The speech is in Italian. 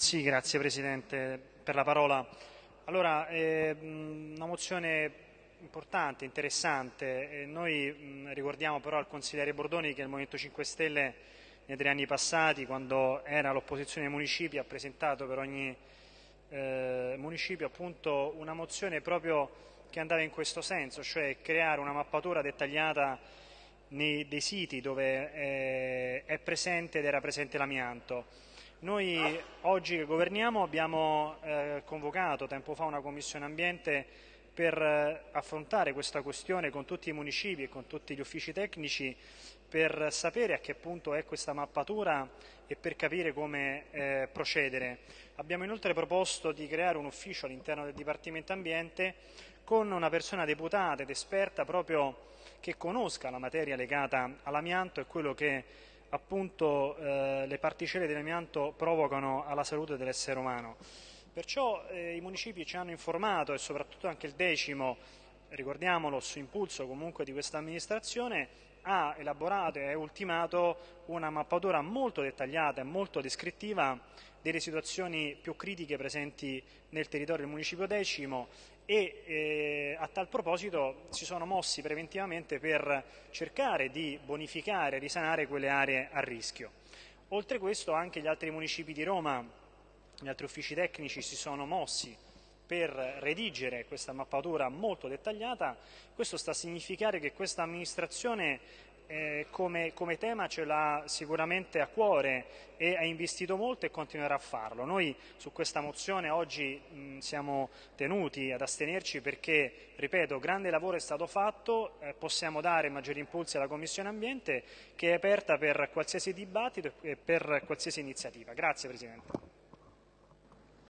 Sì, grazie Presidente per la parola. Allora, è una mozione importante, interessante. Noi ricordiamo però al consigliere Bordoni che il Movimento 5 Stelle nei tre anni passati, quando era all'opposizione ai municipi, ha presentato per ogni eh, municipio appunto una mozione proprio che andava in questo senso, cioè creare una mappatura dettagliata nei, dei siti dove eh, è presente ed era presente l'amianto noi oggi che governiamo abbiamo eh, convocato tempo fa una commissione ambiente per eh, affrontare questa questione con tutti i municipi e con tutti gli uffici tecnici per sapere a che punto è questa mappatura e per capire come eh, procedere. Abbiamo inoltre proposto di creare un ufficio all'interno del Dipartimento Ambiente con una persona deputata ed esperta proprio che conosca la materia legata all'amianto e quello che appunto eh, le particelle dell'amianto provocano alla salute dell'essere umano. Perciò eh, i municipi ci hanno informato e soprattutto anche il decimo, ricordiamolo, su impulso comunque di questa amministrazione, ha elaborato e ultimato una mappatura molto dettagliata e molto descrittiva delle situazioni più critiche presenti nel territorio del municipio decimo e eh, a tal proposito si sono mossi preventivamente per cercare di bonificare risanare quelle aree a rischio. Oltre questo anche gli altri municipi di Roma, gli altri uffici tecnici si sono mossi per redigere questa mappatura molto dettagliata, questo sta a significare che questa amministrazione eh, come, come, tema ce l'ha sicuramente a cuore e ha investito molto e continuerà a farlo. Noi su questa mozione oggi mh, siamo tenuti ad astenerci perché, ripeto, grande lavoro è stato fatto, eh, possiamo dare maggiori impulsi alla Commissione Ambiente che è aperta per qualsiasi dibattito e per qualsiasi iniziativa. Grazie Presidente.